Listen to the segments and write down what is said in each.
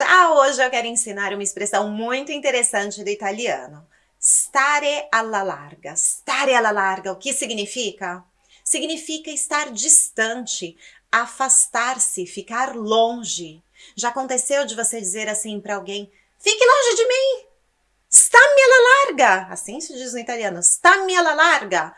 Ah, hoje eu quero ensinar uma expressão muito interessante do italiano. Stare alla larga. Stare alla larga, o que significa? Significa estar distante, afastar-se, ficar longe. Já aconteceu de você dizer assim para alguém, fique longe de mim, stammi alla larga, assim se diz no italiano, stammi alla larga,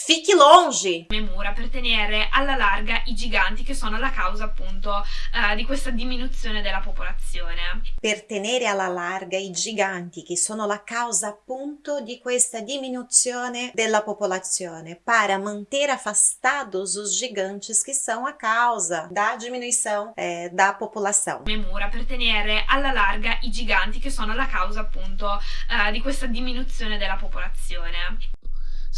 Fichi longe! Le mura per tenere alla larga i giganti che sono la causa appunto uh, di questa diminuzione della popolazione. Per tenere alla larga i giganti che sono la causa appunto di questa diminuzione della popolazione, para manter afastados os gigantes que são a causa da diminuição é, da popolação. Le mura per tenere alla larga i giganti che sono la causa appunto uh, di questa diminuzione della popolazione.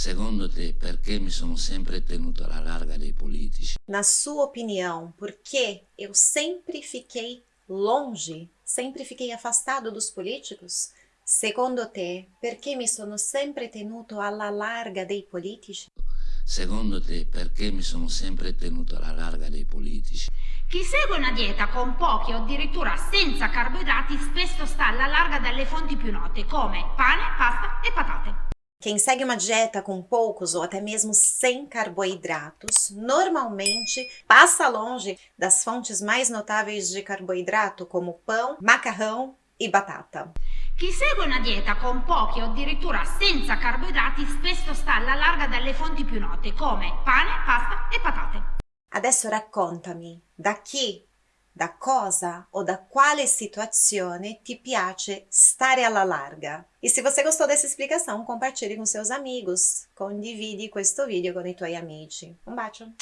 Secondo te, perché mi sono sempre tenuto alla larga dei politici? Na sua opinião, por que eu sempre fiquei longe, sempre fiquei afastado dos políticos? Secondo te, perché mi sono sempre tenuto alla larga dei politici? Secondo te, perché mi sono sempre tenuto alla larga dei politici? Chi segue una dieta con pochi o addirittura senza carboidrati spesso sta alla larga dalle fonti più note come pane, pasta e patate. Quem segue uma dieta com poucos ou até mesmo sem carboidratos, normalmente passa longe das fontes mais notáveis de carboidrato, como pão, macarrão e batata. Chi segue una dieta con pochi o addirittura senza carboidrati spesso sta alla larga dalle fonti più note, come pane, pasta e patate. Adesso raccontami, da chi da cosa ou da quale situazione ti piace stare alla larga. E se você gostou dessa explicação, compartilhe com seus amigos, condivide questo video con i tuoi amici. Un bacio!